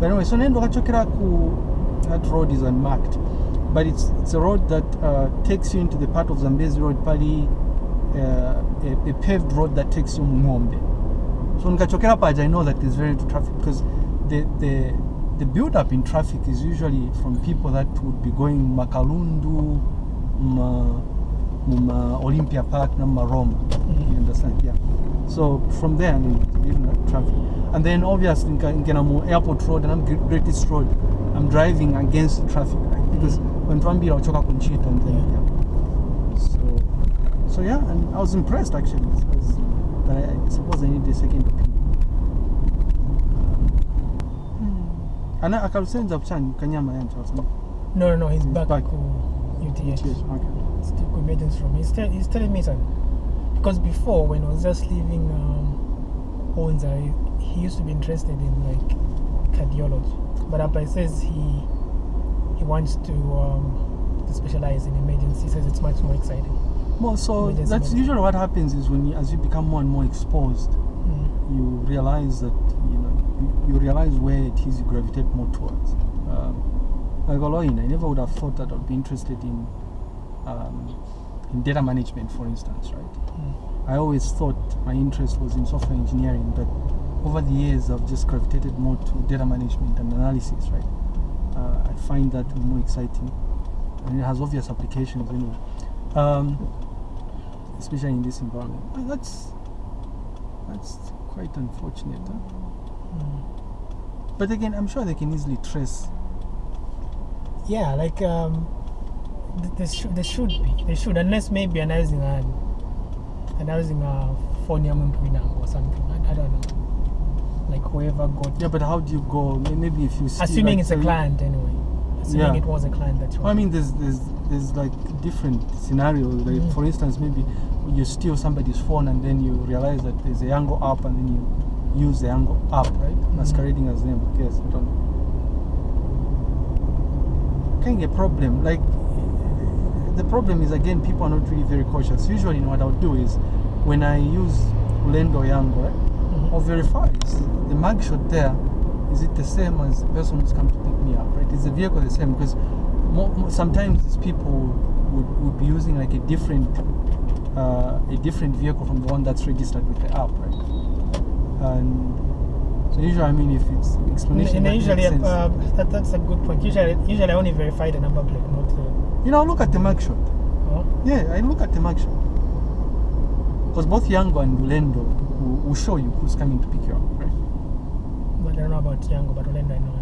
but anyway so nendo kachokera ku that road is unmarked but it's, it's a road that uh, takes you into the part of zambezi road pali uh, a, a paved road that takes you mungombe so nikachokera paja i know that there's very little traffic because the, the, the build up in traffic is usually from people that would be going makalundu ma, muma olympia park na maroma you understand? Yeah. So from there ni getting traffic. And then obviously in nkena mu airport road and i'm greatest road. I'm driving against the traffic right? Because when twambira wachoka kunchita and then Yeah. so so yeah and i was impressed actually I was, but I, I suppose i need a second opinion. Ana akalusenza kuchani kanyama yancho wasema No, no, no. He's He's back, back. to UTH. yes okay Still emergency room. He's, tell, he's telling me something. Because before, when I was just leaving um, Owens, I, he used to be interested in like cardiology. But Appa says he he wants to um, to specialize in emergency. He says it's much more exciting. well so Emergency that's medicine. usually what happens is when you, as you become more and more exposed Mm. you realize that you know you, you realize where it is you gravitate more towards. Um, like Oloin, I never would have thought that I'd be interested in um, in data management, for instance, right? Mm. I always thought my interest was in software engineering, but over the years I've just gravitated more to data management and analysis, right? Uh, I find that more exciting, and it has obvious applications anyway, um, especially in this environment. Well, that's that's quite unfortunate. Huh? Mm. But again, I'm sure they can easily trace. Yeah, like um, th- there should there should be they should unless maybe announcing a um, announcing uh, a phone or something. I, I don't know. Like whoever got Yeah, but how do you go? Maybe if you see, assuming like, it's a client anyway. Assuming Yeah. it was a client that you. Well, I mean, there's there's there's like different scenarios. Like Mm. for instance, maybe you steal somebody's phone and then you realize that there's a Yango app and then you use the Yango app, right? Mm-hmm. Masquerading as them. Guess I don't know. Can get problem. Like the problem is again, people are not really very cautious. Usually, what I'll do is when I use Lendo Yango, right? Mhm. I'll verify is the mugshot there. Is it the same as the person who's come to pick me up? Right? Is the vehicle the same? Because mo mo- sometimes these people would, would be using like a different uh, a different vehicle from the one that's registered with the app, right? And so usually, I mean, if it's explanation, And that usually, uh, that, that's a good point. Usually, usually I only verify the number plate, not the. You know, look at the mugshot. Oh, Yeah, I look at the mugshot. Because both Yango and Lendo will, will show you who's coming to pick you up, right? but I don't know about Yango, but Orlando I know.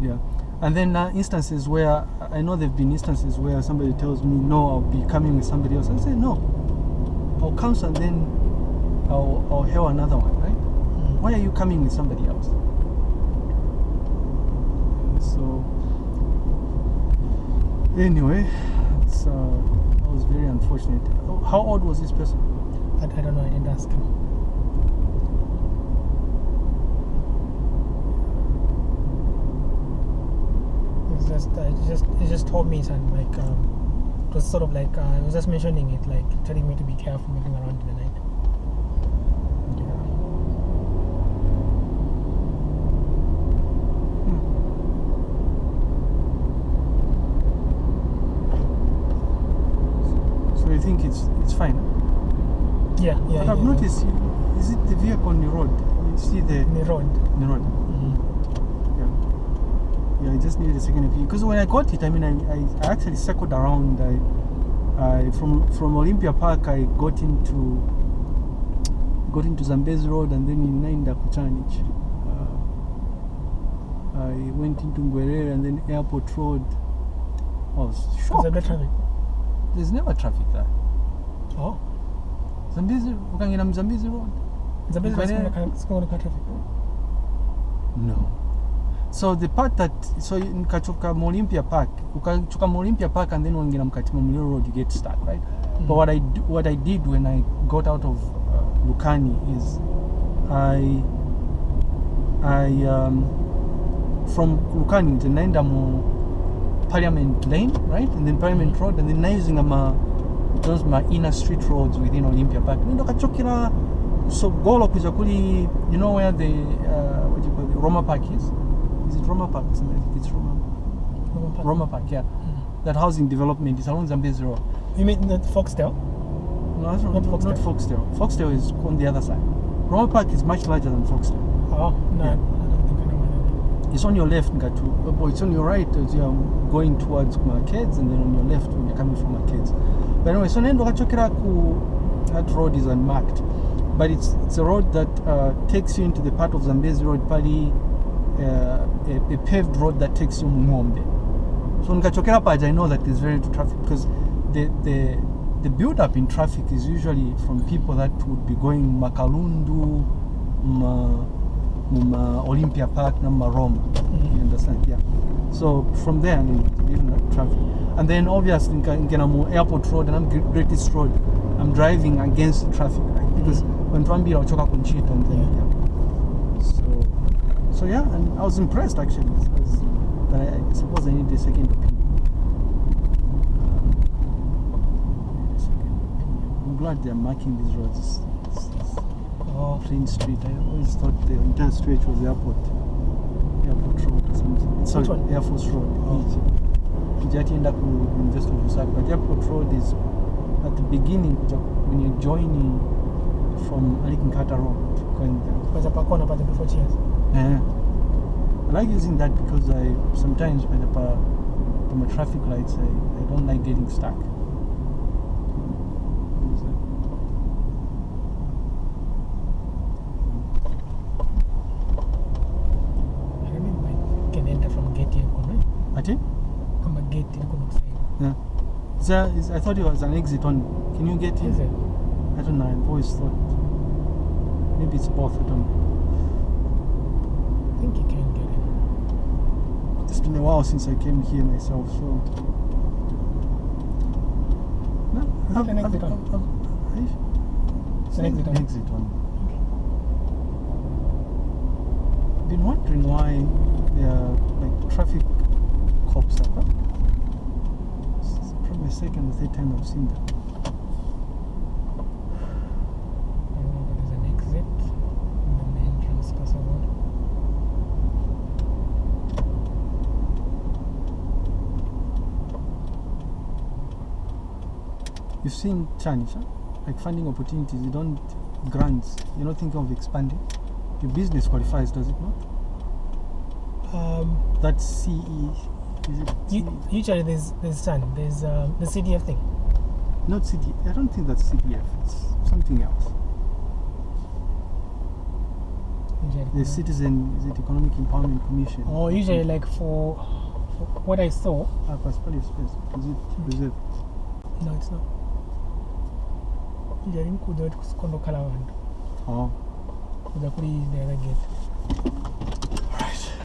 Yeah. And then uh, instances where I know there have been instances where somebody tells me, no, I'll be coming with somebody else. I say, no, I'll cancel and then I'll, I'll hail another one, right? Mm. Why are you coming with somebody else? So, anyway, it's, uh, that was very unfortunate. How old was this person? I, I don't know. I didn't ask him. It's just, uh, it just, it just told me something like, um, it was sort of like, uh, I was just mentioning it, like telling me to be careful moving around in the night. So you think it's it's fine? Yeah, yeah. but I've yeah, noticed, is it the vehicle on the road? You see the, the road. the road? Mhm. Yeah. Yeah, I just needed a second opinion because when I got it, I mean, I, I, I actually circled around. I, I from from Olympia Park, I got into got into Zambezi Road and then in Nainda Kuchanich. Uh, I went into Ngwerere and then Airport Road. I was shocked. There's never traffic there. Oh. Zambezi, ukangena Mzambezi Road? Zambezi traffic. No. So the part that so nikachoka mu Olympia Park, ukachoka mu Olympia Park and then wangina mkati Muliro Road, you get stuck, right? But what I what I did when I got out of uh, Lukani is I I um, from Lukani nze naenda mu Parliament Lane, right? And then Parliament Road and then nausing my those my inner street roads within Olympia Park. Nendo kachokera so golo kuja kuli you know where the uh, what do you call it Roma Park is? is it Roma Park? Something like It's Roma, Roma Park. Roma Park, yeah. Mm. That housing development is along Zambezi Road. You mean the Foxdale? No, that's not, Not not, not Foxdale. Foxdale is on the other side. Roma Park is much larger than Foxdale. Oh, no. Yeah. I don't think I know what It's on your left, Ngatu. Uh, but it's on your right as you are going towards Markets, and then on your left when you're coming from Markets. But anyway, so nendo kachokera that road is unmarked, but it's it's a road that uh, takes you into the part of Zambezi Road, pali uh, a, a paved road that takes you Mungombe. So nikachokera paja, I know that there's very little traffic because the the the build up in traffic is usually from people that would be going Makalundu, Ma, Olympia Park, Nama Roma. Mhm. You understand? Yeah. So from there, I mean, even that traffic. And then obviously in Kenamo Airport Road and I'm Gre- Great East Road, I'm driving against the traffic, right? Because when Twambira uchoka kunchita and then Yeah. So so yeah, and I was impressed actually. I was, but I, I suppose I need a second opinion. Need a second opinion. I'm glad they're marking these roads. Oh, Plain Street. I always thought the entire stretch was airport. Airport Road or something. Sorry, one? Air Force Road. Oh. Kijatienda ku University of Lusaka. But Airport Road is at the beginning when you're joining from Alikinkata Road. Paza pakona paza before cheers. Yeah. I like using that because I sometimes when the traffic lights I, I don't like getting stuck. Ati? Kama gate nakusaidia. Yeah. Is there, is, I thought it was an exit on. Can you get in? Is it? I don't know. I've always thought. Maybe it's both. I don't know. I think you can get in. It's been a while since I came here myself, so. No, Is it an exit on? It's an exit on. exit on. Been wondering why the like traffic cops up. Huh? It's probably the second or third time I've seen that. I remember there's an exit and then the entrance Casa Road. You've seen Chanish, huh? like finding opportunities. You don't grants. You're not thinking of expanding. Your business qualifies, does it not? Um, That's CE. Is it? u- usually there's there's sun, there's um, the CDF thing. Not CD. I don't think that's CDF. It's something else. Usually. The Citizen is it Economic Empowerment Commission? Or usually like for, for what I saw. Ah, Pascal Space. Is it reserved? No, it's not. Usually nkuja kuti kusikondokhala vantu Oh. kuri the other gate.